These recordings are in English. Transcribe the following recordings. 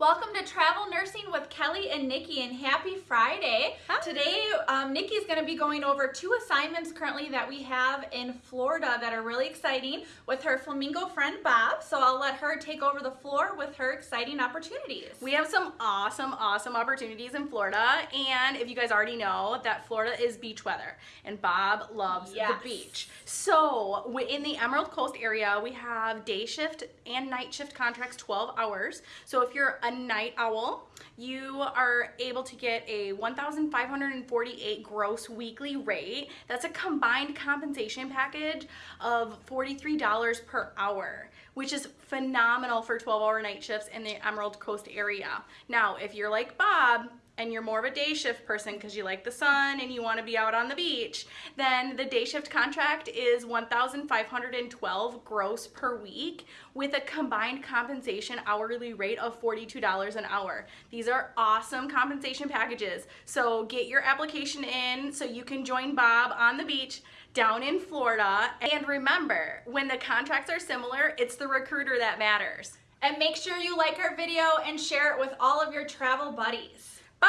Welcome to Travel Nursing with Kelly and Nikki and happy Friday. Hi. Today, um, is going to be going over two assignments currently that we have in Florida that are really exciting with her flamingo friend Bob. So I'll let her take over the floor with her exciting opportunities. We have some awesome, awesome opportunities in Florida. And if you guys already know that Florida is beach weather and Bob loves Yes. the beach. So in the Emerald Coast area, we have day shift and night shift contracts 12 hours. So if you're a night owl, you are able to get a 1,548 gross weekly rate. That's a combined compensation package of $43 per hour, which is phenomenal for 12 hour night shifts in the Emerald Coast area. Now, if you're like Bob, and you're more of a day shift person because you like the sun and you want to be out on the beach, then the day shift contract is 1,512 gross per week with a combined compensation hourly rate of $42 an hour. These are awesome compensation packages. So get your application in so you can join Bob on the beach down in Florida. And remember, when the contracts are similar, it's the recruiter that matters. And make sure you like our video and share it with all of your travel buddies. Bye!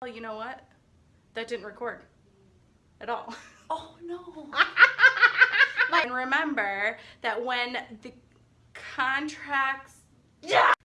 Well, you know what? That didn't record at all. Oh no. and remember that when the contracts. Yeah!